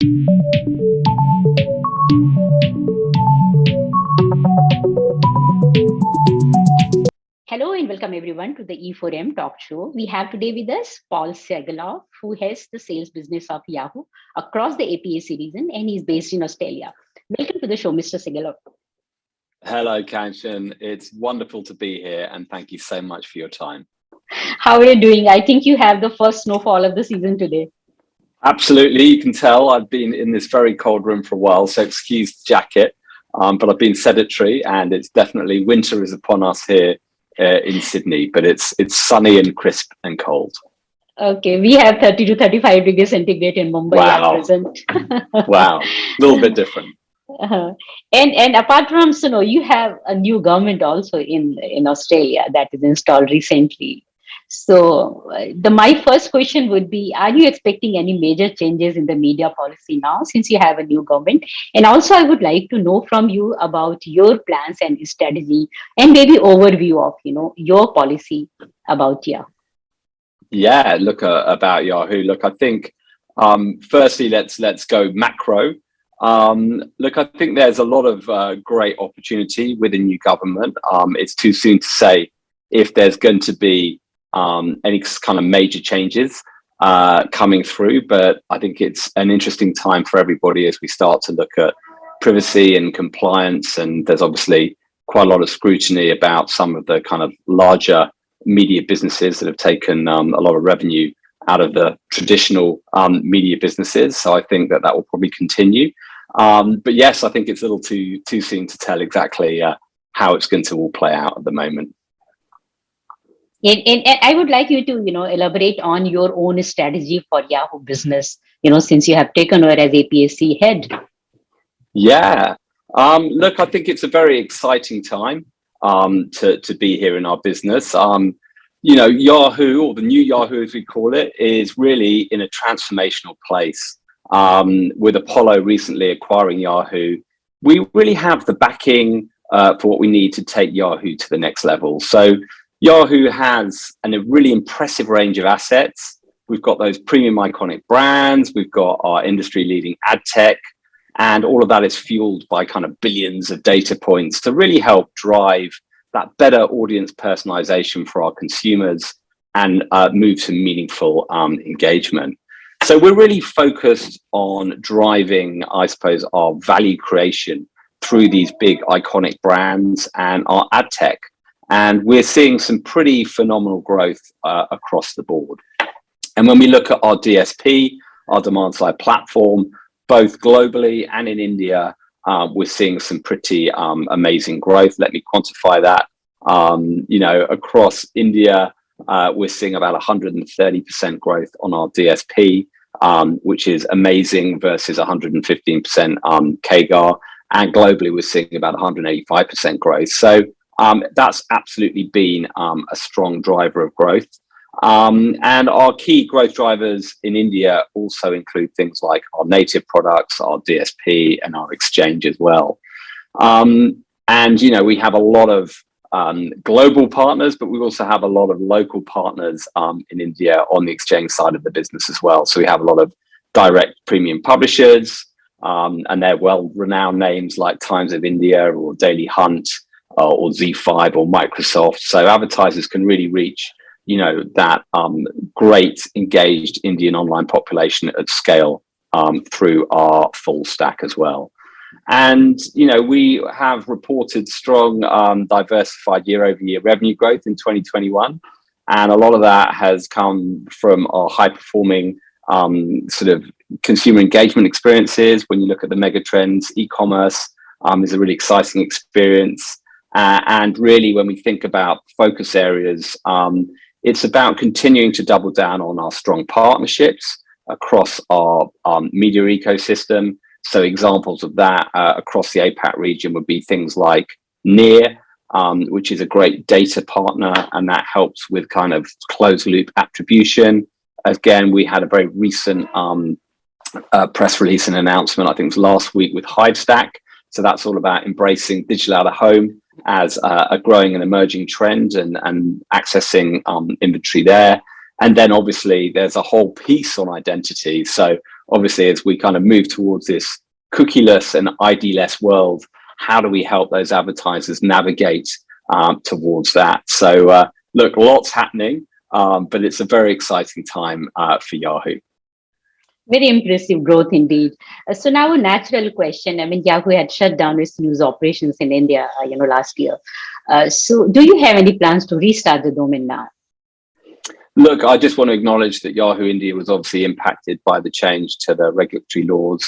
Hello and welcome everyone to the E4M talk show. We have today with us Paul Segalov, who heads the sales business of Yahoo across the APAC region and he's based in Australia. Welcome to the show, Mr. Segalov. Hello, Kanchan. It's wonderful to be here and thank you so much for your time. How are you doing? I think you have the first snowfall of the season today. Absolutely. You can tell I've been in this very cold room for a while, so excuse the jacket. Um, but I've been sedentary and it's definitely winter is upon us here uh, in Sydney, but it's it's sunny and crisp and cold. Okay, we have 30 to 35 degrees centigrade in Mumbai wow. at present. wow, a little bit different. Uh -huh. And and apart from you know, you have a new government also in in Australia that is installed recently. So uh, the my first question would be, are you expecting any major changes in the media policy now since you have a new government? And also I would like to know from you about your plans and strategy and maybe overview of, you know, your policy about Yahoo. Yeah, look uh, about Yahoo. Look, I think um, firstly, let's let's go macro. Um, look, I think there's a lot of uh, great opportunity with a new government. Um, it's too soon to say if there's going to be um, any kind of major changes uh, coming through. But I think it's an interesting time for everybody as we start to look at privacy and compliance. And there's obviously quite a lot of scrutiny about some of the kind of larger media businesses that have taken um, a lot of revenue out of the traditional um, media businesses. So I think that that will probably continue. Um, but yes, I think it's a little too too soon to tell exactly uh, how it's going to all play out at the moment. And, and, and, I would like you to, you know, elaborate on your own strategy for Yahoo business, you know, since you have taken over as APAC head. Yeah. Um, look, I think it's a very exciting time um, to, to be here in our business. Um, you know, Yahoo, or the new Yahoo as we call it, is really in a transformational place. Um, with Apollo recently acquiring Yahoo, we really have the backing uh, for what we need to take Yahoo to the next level. So Yahoo has an, a really impressive range of assets. We've got those premium iconic brands. We've got our industry leading ad tech and all of that is fueled by kind of billions of data points to really help drive that better audience personalization for our consumers and uh, move to meaningful um, engagement. So we're really focused on driving, I suppose, our value creation through these big iconic brands and our ad tech. And we're seeing some pretty phenomenal growth uh, across the board. And when we look at our DSP, our demand side platform, both globally and in India, uh, we're seeing some pretty um, amazing growth. Let me quantify that. Um, you know, across India, uh, we're seeing about 130% growth on our DSP, um, which is amazing versus 115% um, CAGR. And globally, we're seeing about 185% growth. So um, that's absolutely been um, a strong driver of growth. Um, and our key growth drivers in India also include things like our native products, our DSP, and our exchange as well. Um, and, you know, we have a lot of um, global partners, but we also have a lot of local partners um, in India on the exchange side of the business as well. So we have a lot of direct premium publishers, um, and they're well-renowned names like Times of India or Daily Hunt, uh, or ZEE5 or Microsoft. So advertisers can really reach, you know, that um, great engaged Indian online population at scale um, through our full stack as well. And, you know, we have reported strong um, diversified year over year revenue growth in 2021. And a lot of that has come from our high performing um, sort of consumer engagement experiences. When you look at the mega trends, e-commerce um, is a really exciting experience. Uh, and really, when we think about focus areas, um, it's about continuing to double down on our strong partnerships across our um, media ecosystem. So examples of that uh, across the APAC region would be things like Near, um, which is a great data partner, and that helps with kind of closed loop attribution. Again, we had a very recent um, uh, press release and announcement, I think it was last week with Hivestack. So that's all about embracing digital out of home as a, a growing and emerging trend and, and accessing um, inventory there. And then obviously there's a whole piece on identity. So obviously, as we kind of move towards this cookieless and ID-less world, how do we help those advertisers navigate um, towards that? So uh, look, lots happening, um, but it's a very exciting time uh, for Yahoo. Very impressive growth indeed. Uh, so now a natural question. I mean, Yahoo had shut down its news operations in India, uh, you know, last year. Uh, so do you have any plans to restart the domain now? Look, I just want to acknowledge that Yahoo India was obviously impacted by the change to the regulatory laws.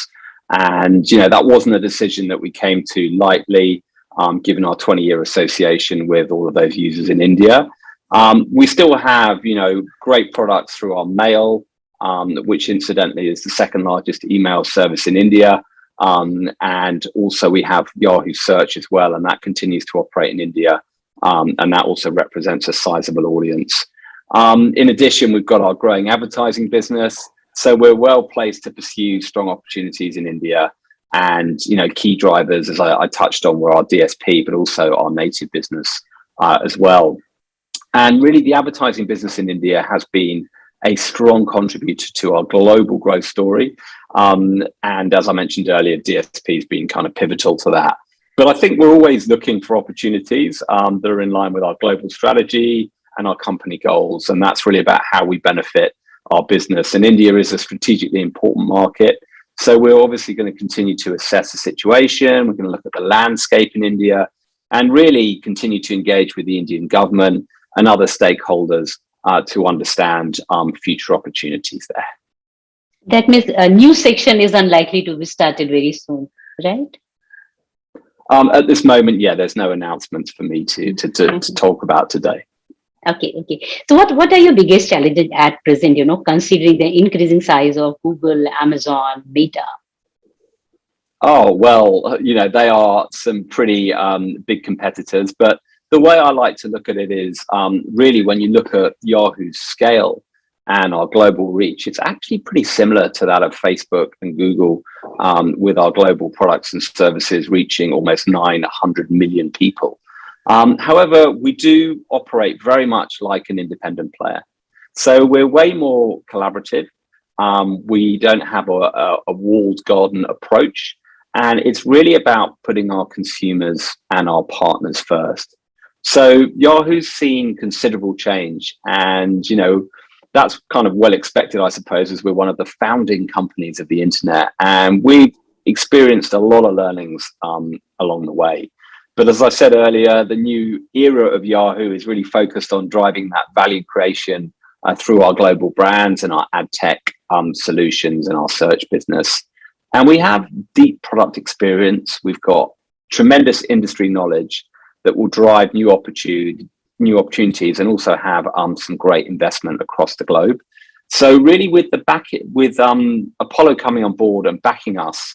And, you know, that wasn't a decision that we came to lightly, um, given our 20 year association with all of those users in India. Um, we still have, you know, great products through our mail, um, which incidentally is the second largest email service in India. Um, and also we have Yahoo Search as well, and that continues to operate in India. Um, and that also represents a sizable audience. Um, in addition, we've got our growing advertising business. So we're well placed to pursue strong opportunities in India. And, you know, key drivers, as I, I touched on, were our DSP, but also our native business uh, as well. And really the advertising business in India has been a strong contributor to our global growth story. Um, and as I mentioned earlier, DSP has been kind of pivotal to that. But I think we're always looking for opportunities um, that are in line with our global strategy and our company goals. And that's really about how we benefit our business. And India is a strategically important market. So we're obviously going to continue to assess the situation. We're going to look at the landscape in India and really continue to engage with the Indian government and other stakeholders uh, to understand um, future opportunities there. That means a new section is unlikely to be started very soon, right? Um, at this moment, yeah, there's no announcements for me to, to, to, to talk about today. Okay, okay. So what, what are your biggest challenges at present, you know, considering the increasing size of Google, Amazon, Meta? Oh, well, you know, they are some pretty um, big competitors, but the way I like to look at it is um, really when you look at Yahoo's scale and our global reach, it's actually pretty similar to that of Facebook and Google um, with our global products and services reaching almost 900 million people. Um, however, we do operate very much like an independent player. So we're way more collaborative. Um, we don't have a, a, a walled garden approach. And it's really about putting our consumers and our partners first. So Yahoo's seen considerable change and, you know, that's kind of well expected, I suppose, as we're one of the founding companies of the internet. And we've experienced a lot of learnings um, along the way. But as I said earlier, the new era of Yahoo is really focused on driving that value creation uh, through our global brands and our ad tech um, solutions and our search business. And we have deep product experience. We've got tremendous industry knowledge that will drive new opportunity, new opportunities and also have um, some great investment across the globe. So really with the back with um, Apollo coming on board and backing us,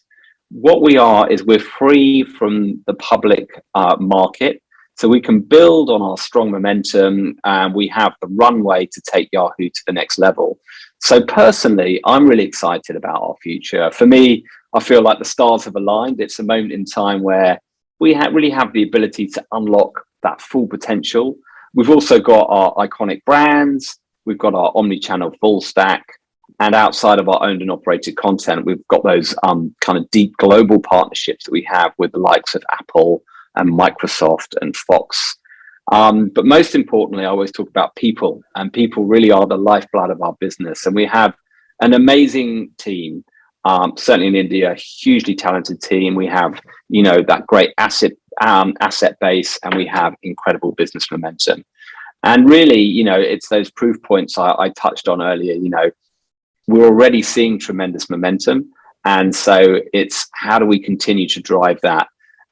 what we are is we're free from the public uh, market. So we can build on our strong momentum and we have the runway to take Yahoo to the next level. So personally, I'm really excited about our future. For me, I feel like the stars have aligned. It's a moment in time where we ha really have the ability to unlock that full potential. We've also got our iconic brands. We've got our omni-channel full stack. And outside of our owned and operated content, we've got those um, kind of deep global partnerships that we have with the likes of Apple and Microsoft and Fox. Um, but most importantly, I always talk about people and people really are the lifeblood of our business. And we have an amazing team um, certainly in India, hugely talented team. We have, you know, that great asset um, asset base, and we have incredible business momentum. And really, you know, it's those proof points I, I touched on earlier. You know, we're already seeing tremendous momentum, and so it's how do we continue to drive that?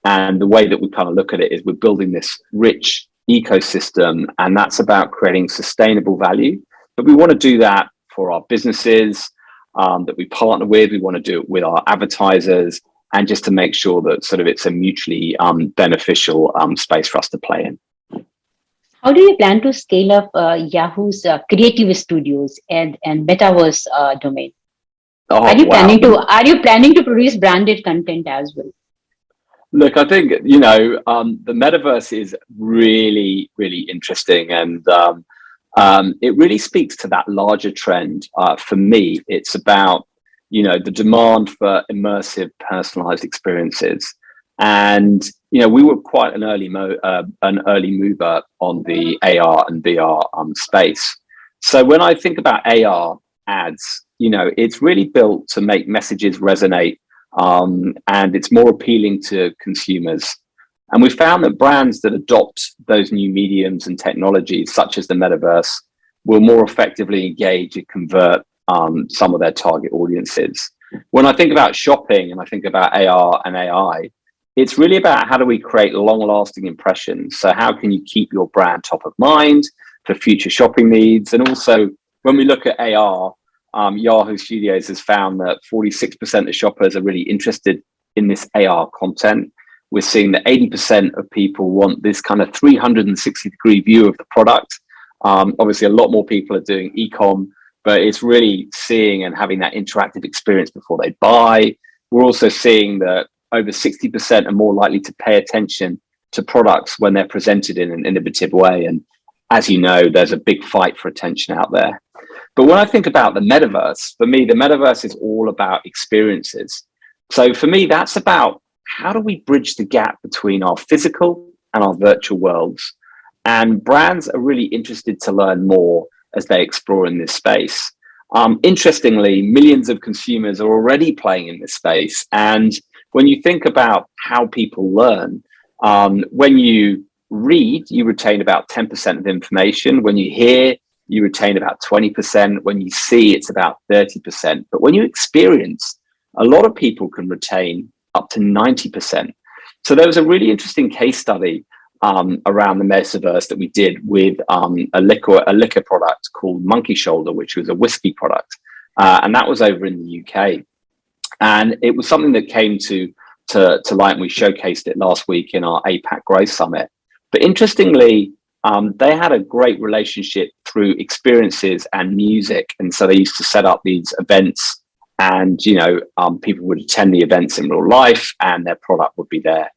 And the way that we kind of look at it is we're building this rich ecosystem, and that's about creating sustainable value. But we want to do that for our businesses, um, that we partner with. We want to do it with our advertisers and just to make sure that sort of it's a mutually um, beneficial um, space for us to play in. How do you plan to scale up uh, Yahoo's uh, creative studios and, and metaverse uh, domain? Oh, are you wow. planning to are you planning to produce branded content as well? Look, I think you know um, the metaverse is really really interesting, and um, um, it really speaks to that larger trend. Uh, for me, it's about you know, the demand for immersive personalized experiences. And, you know, we were quite an early, mo uh, an early mover on the AR and VR um, space. So when I think about AR ads, you know, it's really built to make messages resonate um, and it's more appealing to consumers. And we found that brands that adopt those new mediums and technologies, such as the metaverse, will more effectively engage and convert um, some of their target audiences. When I think about shopping and I think about AR and AI, it's really about how do we create long lasting impressions? So how can you keep your brand top of mind for future shopping needs? And also when we look at AR, um, Yahoo Studios has found that 46% of shoppers are really interested in this AR content. We're seeing that 80% of people want this kind of 360 degree view of the product. Um, obviously, a lot more people are doing e-com, but it's really seeing and having that interactive experience before they buy. We're also seeing that over 60% are more likely to pay attention to products when they're presented in an innovative way. And as you know, there's a big fight for attention out there. But when I think about the metaverse, for me, the metaverse is all about experiences. So for me, that's about how do we bridge the gap between our physical and our virtual worlds? And brands are really interested to learn more as they explore in this space. Um, interestingly, millions of consumers are already playing in this space. And when you think about how people learn, um, when you read, you retain about 10% of information. When you hear, you retain about 20%. When you see, it's about 30%. But when you experience, a lot of people can retain up to 90%. So there was a really interesting case study um, around the metaverse that we did with um, a liquor a liquor product called Monkey Shoulder, which was a whiskey product, uh, and that was over in the UK. And it was something that came to to, to light, and we showcased it last week in our APAC Growth Summit. But interestingly, um, they had a great relationship through experiences and music. And so they used to set up these events and, you know, um, people would attend the events in real life and their product would be there.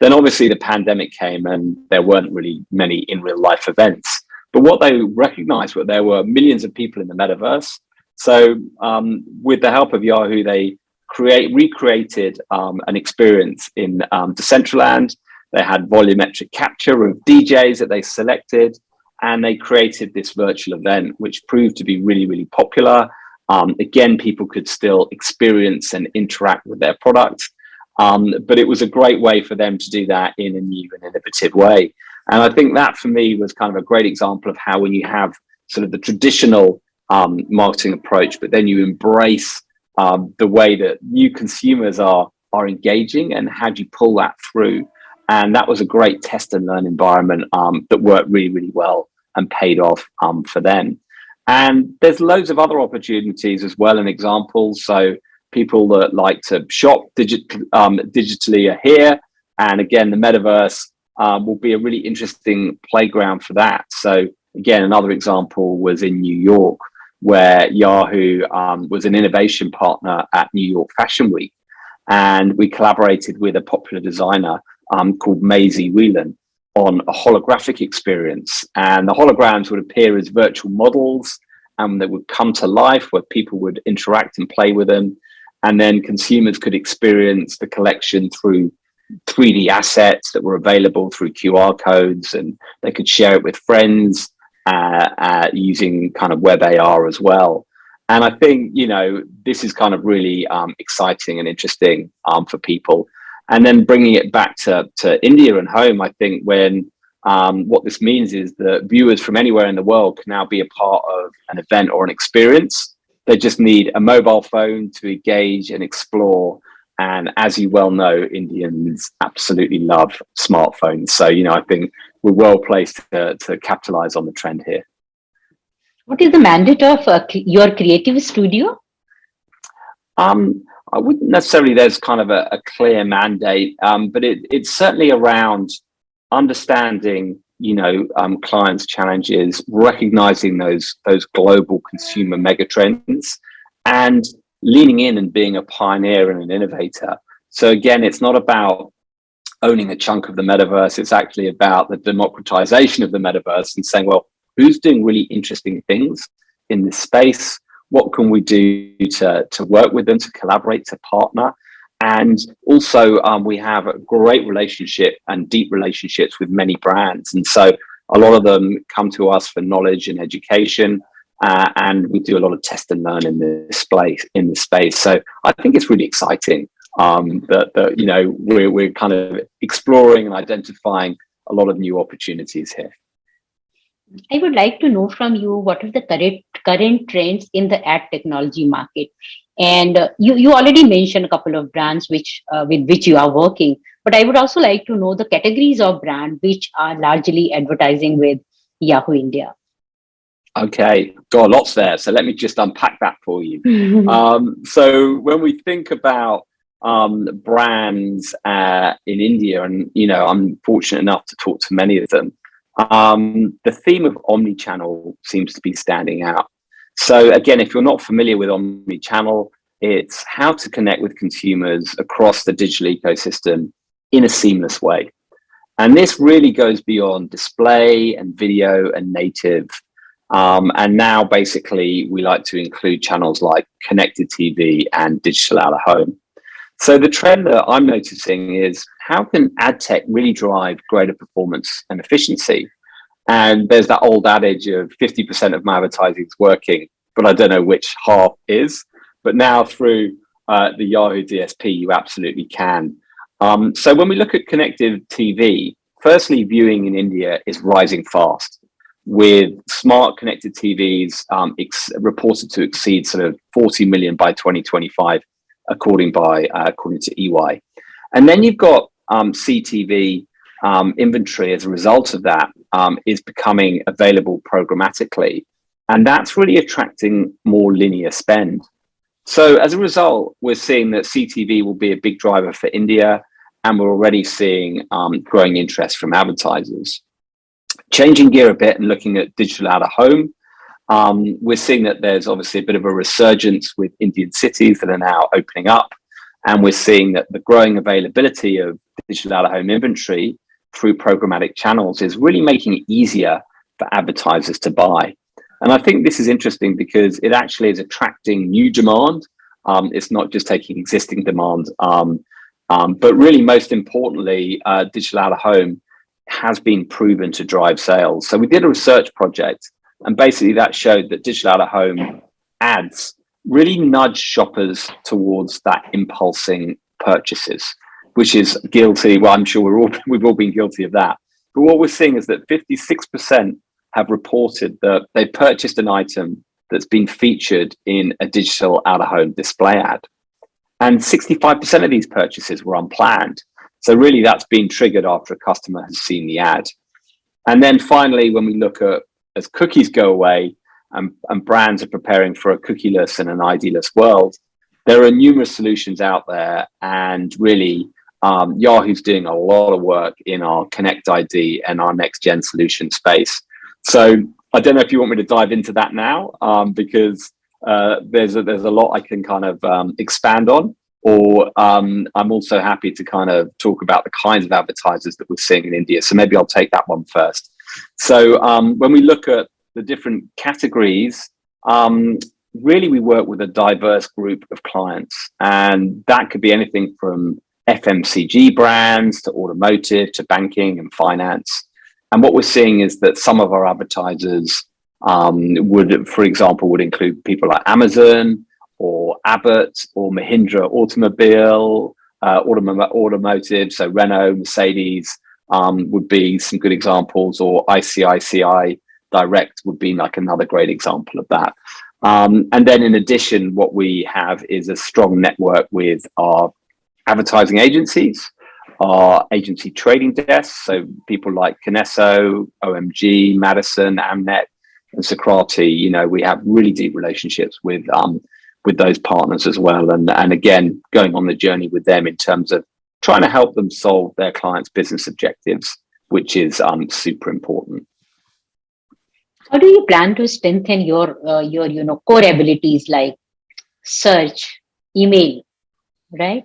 Then obviously the pandemic came and there weren't really many in real life events. But what they recognized was there were millions of people in the metaverse. So um, with the help of Yahoo, they create recreated um, an experience in um, Decentraland they had volumetric capture of DJs that they selected, and they created this virtual event, which proved to be really, really popular. Um, again, people could still experience and interact with their product, um, but it was a great way for them to do that in a new and innovative way. And I think that for me was kind of a great example of how when you have sort of the traditional um, marketing approach, but then you embrace um, the way that new consumers are are engaging and how do you pull that through and that was a great test and learn environment um, that worked really, really well and paid off um, for them. And there's loads of other opportunities as well and examples. So people that like to shop digit, um, digitally are here. And again, the metaverse um, will be a really interesting playground for that. So again, another example was in New York, where Yahoo um, was an innovation partner at New York Fashion Week. And we collaborated with a popular designer um, called Maisie Wilen on a holographic experience. And the holograms would appear as virtual models and they would come to life where people would interact and play with them. And then consumers could experience the collection through 3D assets that were available through QR codes and they could share it with friends uh, uh, using kind of web AR as well. And I think, you know, this is kind of really um, exciting and interesting um, for people and then bringing it back to, to India and home, I think when um, what this means is that viewers from anywhere in the world can now be a part of an event or an experience. They just need a mobile phone to engage and explore. And as you well know, Indians absolutely love smartphones. So, you know, I think we're well placed to, to capitalize on the trend here. What is the mandate of uh, your creative studio? Um, I wouldn't necessarily there's kind of a, a clear mandate, um, but it, it's certainly around understanding, you know, um, clients' challenges, recognizing those those global consumer megatrends, and leaning in and being a pioneer and an innovator. So again, it's not about owning a chunk of the metaverse. It's actually about the democratization of the metaverse and saying, well, who's doing really interesting things in this space? What can we do to, to work with them, to collaborate, to partner. And also um, we have a great relationship and deep relationships with many brands. And so a lot of them come to us for knowledge and education. Uh, and we do a lot of test and learn in this space. In this space, so I think it's really exciting um, that, that you know we're we're kind of exploring and identifying a lot of new opportunities here. I would like to know from you what is the current current trends in the ad technology market, and uh, you you already mentioned a couple of brands which uh, with which you are working, but I would also like to know the categories of brand which are largely advertising with Yahoo India. Okay, got lots there. So let me just unpack that for you. um, so when we think about um, brands uh, in India, and you know, I'm fortunate enough to talk to many of them. Um, the theme of omni-channel seems to be standing out. So again, if you're not familiar with omni-channel, it's how to connect with consumers across the digital ecosystem in a seamless way. And this really goes beyond display and video and native. Um, and now basically we like to include channels like connected TV and digital out of home. So the trend that I'm noticing is how can ad tech really drive greater performance and efficiency? And there's that old adage of 50% of my advertising is working, but I don't know which half is. But now through uh, the Yahoo DSP, you absolutely can. Um, so when we look at connected TV, firstly, viewing in India is rising fast with smart connected TVs um, reported to exceed sort of 40 million by 2025 according by uh, according to EY. And then you've got um, CTV um, inventory as a result of that um, is becoming available programmatically. And that's really attracting more linear spend. So as a result, we're seeing that CTV will be a big driver for India, and we're already seeing um, growing interest from advertisers. Changing gear a bit and looking at digital out of home, um, we're seeing that there's obviously a bit of a resurgence with Indian cities that are now opening up. And we're seeing that the growing availability of digital out of home inventory through programmatic channels is really making it easier for advertisers to buy. And I think this is interesting because it actually is attracting new demand. Um, it's not just taking existing demand, um, um, but really most importantly, uh, digital out of home has been proven to drive sales. So we did a research project and basically that showed that digital out of home ads really nudge shoppers towards that impulsing purchases, which is guilty. Well, I'm sure we're all, we've all been guilty of that. But what we're seeing is that 56% have reported that they purchased an item that's been featured in a digital out of home display ad. And 65% of these purchases were unplanned. So really that's been triggered after a customer has seen the ad. And then finally, when we look at as cookies go away and, and brands are preparing for a cookieless and an ID-less world, there are numerous solutions out there and really um, Yahoo's doing a lot of work in our Connect ID and our next gen solution space. So I don't know if you want me to dive into that now um, because uh, there's a, there's a lot I can kind of um, expand on or um, I'm also happy to kind of talk about the kinds of advertisers that we're seeing in India. So maybe I'll take that one first. So um, when we look at the different categories, um, really we work with a diverse group of clients and that could be anything from FMCG brands to automotive to banking and finance. And what we're seeing is that some of our advertisers um, would, for example, would include people like Amazon or Abbott or Mahindra Automobile, uh, automotive, so Renault, Mercedes, um, would be some good examples, or ICICI Direct would be like another great example of that. Um, and then in addition, what we have is a strong network with our advertising agencies, our agency trading desks, so people like Kinesso, OMG, Madison, Amnet, and Sokrati, you know, we have really deep relationships with um, with those partners as well. And, and again, going on the journey with them in terms of trying to help them solve their clients' business objectives, which is um, super important. How do you plan to strengthen your uh, your you know core abilities like search, email, right?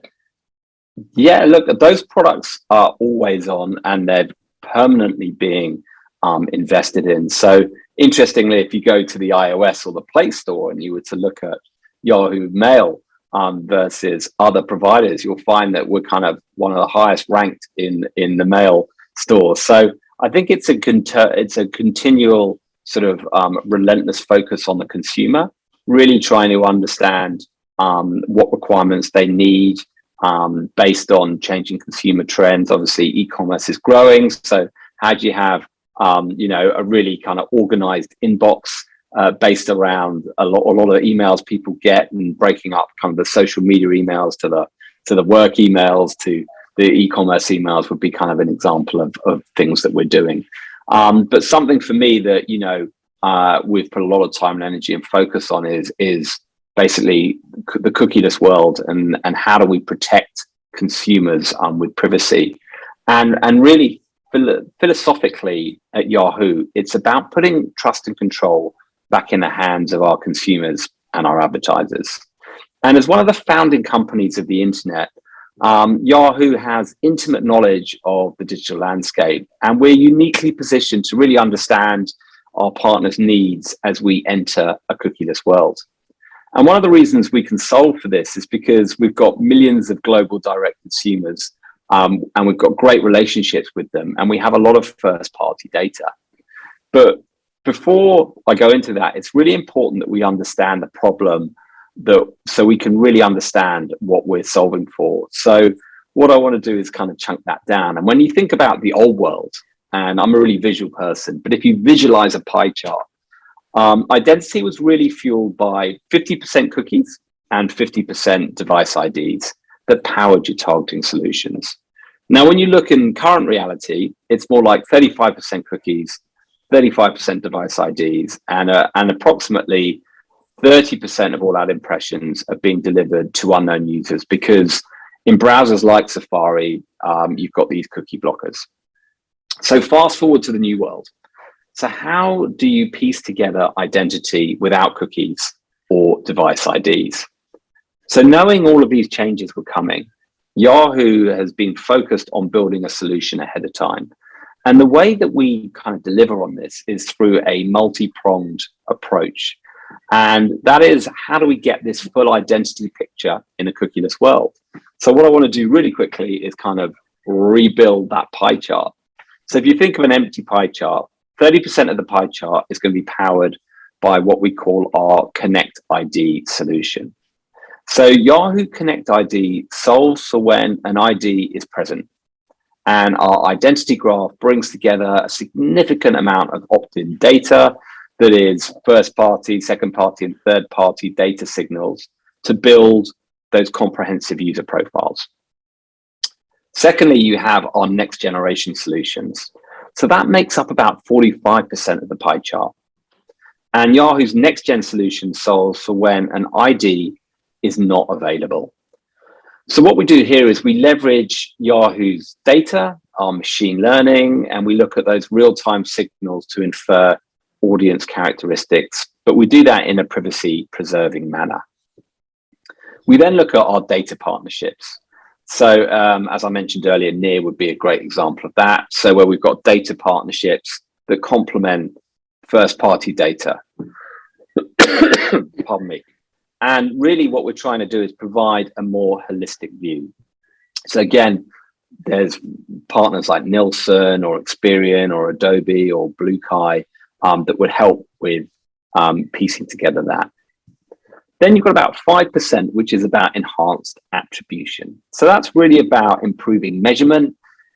Yeah, look, those products are always on and they're permanently being um, invested in. So interestingly, if you go to the iOS or the Play Store and you were to look at Yahoo Mail um, versus other providers, you'll find that we're kind of one of the highest ranked in in the mail stores. So I think it's a it's a continual sort of um, relentless focus on the consumer, really trying to understand um, what requirements they need um, based on changing consumer trends. Obviously, e-commerce is growing, so how do you have um, you know a really kind of organized inbox uh, based around a lot, a lot of emails people get and breaking up kind of the social media emails to the to the work emails to the e-commerce emails would be kind of an example of, of things that we're doing. Um, but something for me that you know uh, we've put a lot of time and energy and focus on is is basically the cookieless world and and how do we protect consumers um, with privacy and and really philosophically at Yahoo, it's about putting trust and control back in the hands of our consumers and our advertisers. And as one of the founding companies of the internet, um, Yahoo has intimate knowledge of the digital landscape, and we're uniquely positioned to really understand our partners' needs as we enter a cookieless world. And one of the reasons we can solve for this is because we've got millions of global direct consumers um, and we've got great relationships with them and we have a lot of first party data. But before I go into that, it's really important that we understand the problem that so we can really understand what we're solving for. So what I want to do is kind of chunk that down. And when you think about the old world, and I'm a really visual person, but if you visualize a pie chart, um, identity was really fueled by 50% cookies and 50% device IDs that powered your targeting solutions. Now, when you look in current reality, it's more like 35% cookies, 35% device IDs, and, uh, and approximately 30% of all ad impressions are being delivered to unknown users because in browsers like Safari, um, you've got these cookie blockers. So fast forward to the new world. So how do you piece together identity without cookies or device IDs? So knowing all of these changes were coming, Yahoo has been focused on building a solution ahead of time. And the way that we kind of deliver on this is through a multi-pronged approach. And that is, how do we get this full identity picture in a cookieless world? So what I want to do really quickly is kind of rebuild that pie chart. So if you think of an empty pie chart, 30% of the pie chart is going to be powered by what we call our Connect ID solution. So Yahoo Connect ID solves for when an ID is present. And our identity graph brings together a significant amount of opt-in data that is first party, second party, and third party data signals to build those comprehensive user profiles. Secondly, you have our next generation solutions. So that makes up about 45% of the pie chart. And Yahoo's next gen solution solves for when an ID is not available. So what we do here is we leverage Yahoo's data, our machine learning, and we look at those real-time signals to infer audience characteristics, but we do that in a privacy preserving manner. We then look at our data partnerships. So um, as I mentioned earlier, Near would be a great example of that. So where we've got data partnerships that complement first party data. Pardon me. And really what we're trying to do is provide a more holistic view. So again, there's partners like Nielsen or Experian or Adobe or BlueKai um, that would help with um, piecing together that. Then you've got about 5%, which is about enhanced attribution. So that's really about improving measurement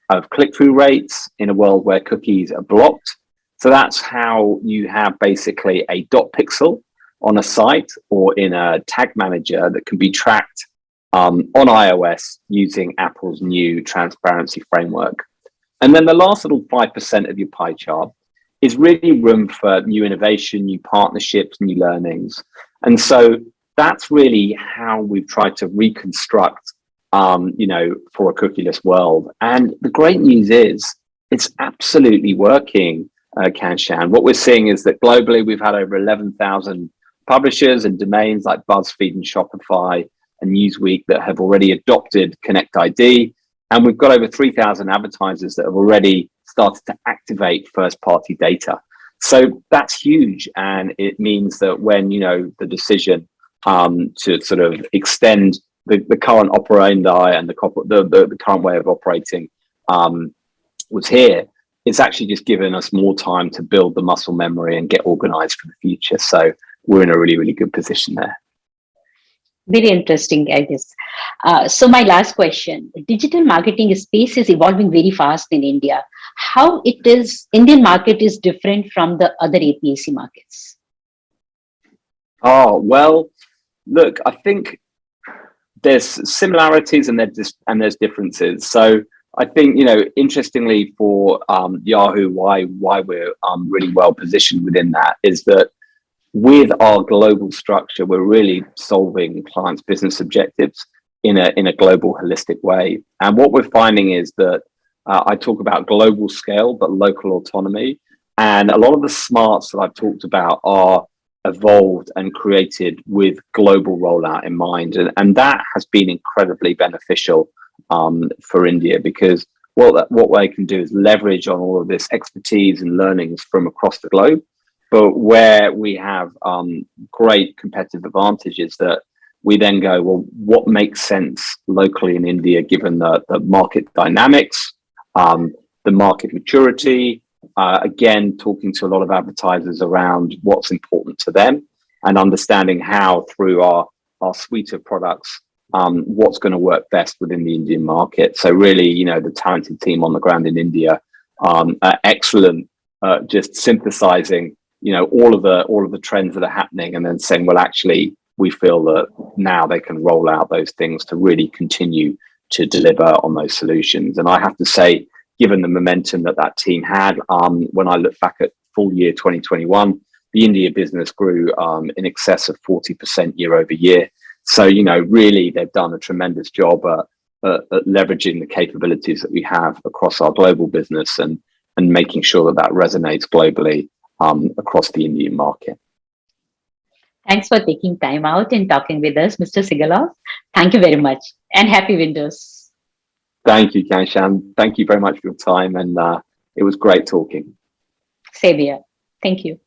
of click-through rates in a world where cookies are blocked. So that's how you have basically a dot pixel on a site or in a tag manager that can be tracked um, on iOS using Apple's new transparency framework. And then the last little 5% of your pie chart is really room for new innovation, new partnerships, new learnings. And so that's really how we've tried to reconstruct, um, you know, for a cookieless world. And the great news is it's absolutely working, uh, Kanchan. What we're seeing is that globally, we've had over 11,000 publishers and domains like BuzzFeed and Shopify and Newsweek that have already adopted Connect ID. And we've got over 3,000 advertisers that have already started to activate first party data. So that's huge. And it means that when, you know, the decision um, to sort of extend the, the current operandi and the, the, the, the current way of operating um, was here, it's actually just given us more time to build the muscle memory and get organized for the future. So we're in a really, really good position there. Very interesting, I guess. Uh, so my last question, digital marketing space is evolving very fast in India. How it is, Indian market is different from the other APAC markets? Oh, well, look, I think there's similarities and there's, and there's differences. So I think, you know, interestingly for um, Yahoo, why, why we're um, really well positioned within that is that with our global structure, we're really solving clients' business objectives in a, in a global holistic way. And what we're finding is that uh, I talk about global scale, but local autonomy. And a lot of the smarts that I've talked about are evolved and created with global rollout in mind. And, and that has been incredibly beneficial um, for India because what, what they can do is leverage on all of this expertise and learnings from across the globe. But where we have um, great competitive advantage is that we then go, well, what makes sense locally in India, given the, the market dynamics, um, the market maturity, uh, again, talking to a lot of advertisers around what's important to them and understanding how through our, our suite of products, um, what's going to work best within the Indian market. So really, you know, the talented team on the ground in India, um, excellent, uh, just synthesizing, you know, all of the all of the trends that are happening, and then saying, well, actually, we feel that now they can roll out those things to really continue to deliver on those solutions. And I have to say, given the momentum that that team had, um, when I look back at full year 2021, the India business grew um, in excess of 40% year over year. So, you know, really they've done a tremendous job at, at, at, leveraging the capabilities that we have across our global business and, and making sure that that resonates globally um, across the Indian market. Thanks for taking time out and talking with us, Mr. Sigalov. Thank you very much and happy Windows. Thank you, Kanchan. Thank you very much for your time and uh, it was great talking. Same here. Thank you.